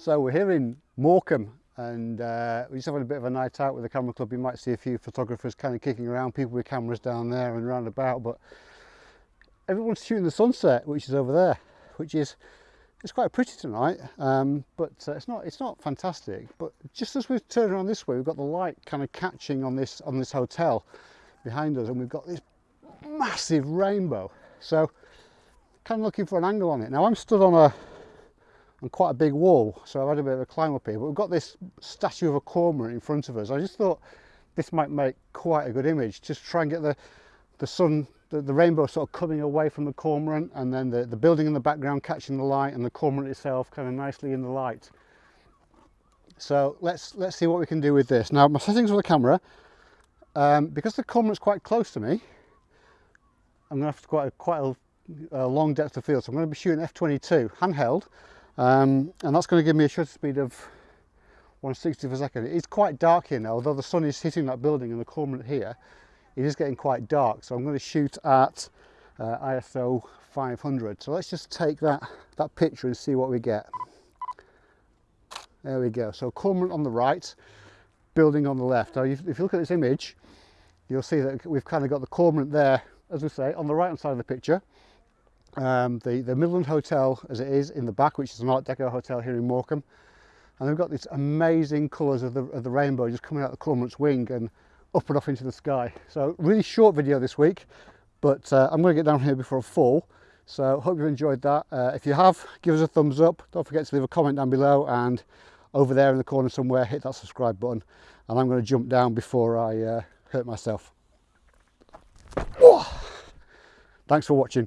So we're here in Morecambe and uh, we're just having a bit of a night out with the camera club. You might see a few photographers kind of kicking around, people with cameras down there and round about, but everyone's shooting the sunset, which is over there, which is it's quite pretty tonight, um, but uh, it's not it's not fantastic. But just as we've turned around this way, we've got the light kind of catching on this on this hotel behind us, and we've got this massive rainbow. So kind of looking for an angle on it. Now I'm stood on a on quite a big wall, so I've had a bit of a climb up here. But we've got this statue of a cormorant in front of us. I just thought this might make quite a good image. Just try and get the, the sun, the, the rainbow sort of coming away from the cormorant and then the, the building in the background catching the light and the cormorant itself kind of nicely in the light. So let's, let's see what we can do with this. Now my settings for the camera, um, because the cormorant's quite close to me, I'm to have to quite a, quite a, a long depth of field. So I'm going to be shooting f22 handheld um, and that's going to give me a shutter speed of 160 per second. It's quite dark here now, although the sun is hitting that building and the cormorant here, it is getting quite dark. So I'm going to shoot at uh, ISO 500. So let's just take that, that picture and see what we get. There we go. So cormorant on the right, building on the left. Now, if you look at this image, you'll see that we've kind of got the cormorant there, as we say, on the right hand side of the picture um, the, the Midland Hotel as it is in the back, which is an Art Deco hotel here in Morecambe. And they've got these amazing colours of the, of the rainbow just coming out the cormorant's wing and up and off into the sky. So really short video this week, but uh, I'm going to get down here before I fall. So hope you've enjoyed that. Uh, if you have, give us a thumbs up. Don't forget to leave a comment down below and over there in the corner somewhere, hit that subscribe button. And I'm going to jump down before I uh, hurt myself. Oh! Thanks for watching.